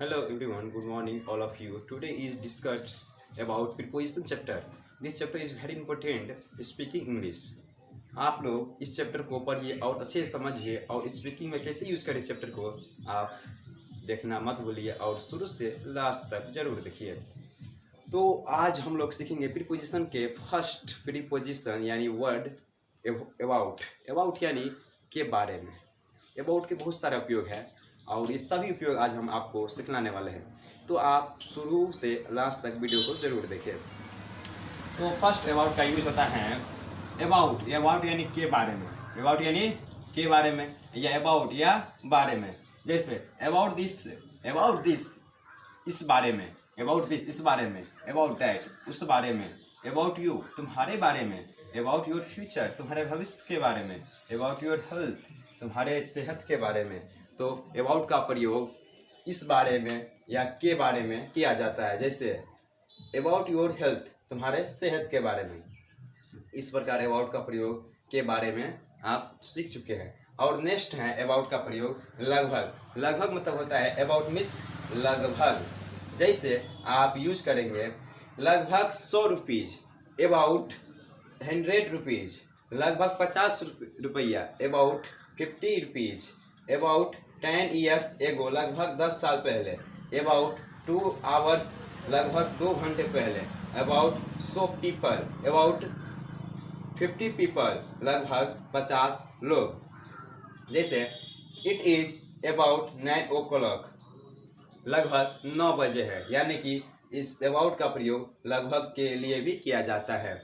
Hello everyone, good morning all of you. Today is discussed about preposition chapter. This chapter is very important speaking English. आप लोग इस chapter को पढ़िए और अच्छे से समझिए और स्पीकिंग में कैसे यूज़ करें चैप्टर को आप देखना मत भूलिए और शुरू से लास्ट तक ज़रूर देखिए तो आज हम लोग सीखेंगे प्रीपोजिशन के फ़र्स्ट प्रीपोजिशन यानी वर्ड अबाउट अबाउट यानी के बारे में अबाउट के बहुत सारे उपयोग है और ये सभी उपयोग आज हम आपको सिखलाने वाले हैं। तो आप शुरू से लास्ट तक वीडियो को ज़रूर देखिए। तो फ़र्स्ट अबाउट का यूज़ होता है अबाउट अबाउट यानी के बारे में। अबाउट यानी के बारे में, या अबाउट या बारे में। जैसे अबाउट दिस अबाउट दिस इस बारे में अबाउट दिस इस बारे में अबाउट दैट उस बारे में। अबाउट यू तुम्हारे बारे में। अबाउट योर फ्यूचर तुम्हारे भविष्य के बारे में। अबाउट योर हेल्थ तुम्हारे सेहत के बारे में। तो अबाउट का प्रयोग इस बारे में या के बारे में किया जाता है। जैसे अबाउट योर हेल्थ तुम्हारे सेहत के बारे में। इस प्रकार अबाउट का प्रयोग के बारे में आप सीख चुके हैं। और नेक्स्ट है अबाउट का प्रयोग लगभग। लगभग मतलब होता है अबाउट मिस लगभग। जैसे, आप यूज़ करेंगे, लगभग सौ रुपीज़ अबाउट हंड्रेड रुपीज़ लगभग पचास रुपया about fifty rupees about ten years ago लगभग दस साल पहले। अबाउट टू आवर्स लगभग दो घंटे पहले। अबाउट सो पीपल अबाउट फिफ्टी पीपल लगभग पचास लोग। जैसे it is about nine o'clock लगभग नौ बजे है। यानी कि इस अबाउट का प्रयोग लगभग के लिए भी किया जाता है।